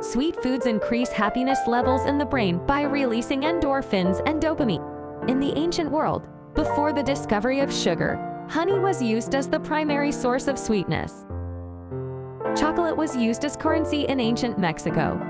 Sweet foods increase happiness levels in the brain by releasing endorphins and dopamine. In the ancient world, before the discovery of sugar, honey was used as the primary source of sweetness. Chocolate was used as currency in ancient Mexico,